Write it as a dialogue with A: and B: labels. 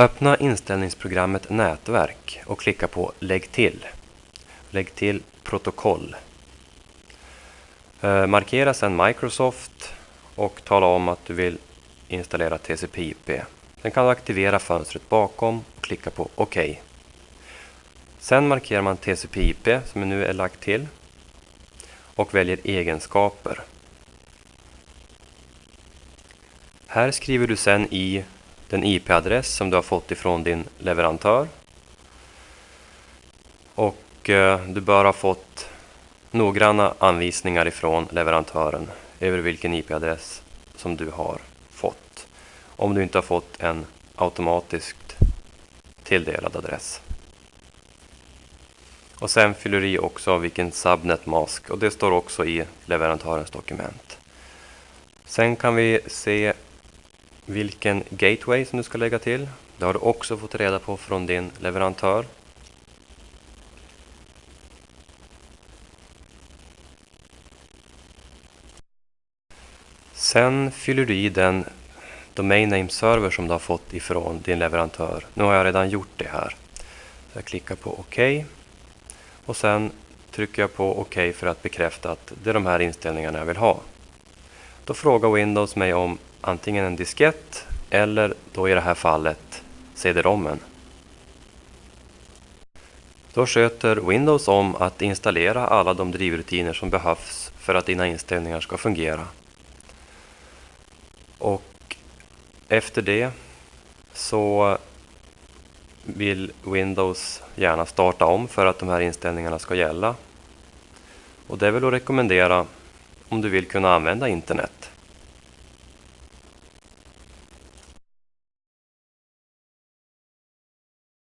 A: Öppna inställningsprogrammet Nätverk och klicka på Lägg till. Lägg till protokoll. Eh, markera sedan Microsoft och tala om att du vill installera TCP/IP. Sen kan du aktivera fönstret bakom och klicka på OK. Sen markerar man TCP/IP som nu är lagt till och väljer egenskaper. Här skriver du sen i den IP-adress som du har fått ifrån din leverantör. Och eh, du bör ha fått noggranna anvisningar ifrån leverantören över vilken IP-adress som du har fått. Om du inte har fått en automatiskt tilldelad adress. Och sen fyller du i också vilken subnet mask och det står också i leverantörens dokument. Sen kan vi se vilken gateway som du ska lägga till. Det har du också fått reda på från din leverantör. Sen fyller du i den domain name server som du har fått ifrån din leverantör. Nu har jag redan gjort det här. jag klickar på OK. Och sen trycker jag på OK för att bekräfta att det är de här inställningarna jag vill ha. Då frågar Windows mig om antingen en diskett eller då i det här fallet CD-rommen. Då sköter Windows om att installera alla de drivrutiner som behövs för att dina inställningar ska fungera. Och efter det så vill Windows gärna starta om för att de här inställningarna ska gälla. Och det är väl att rekommendera om du vill kunna använda internet.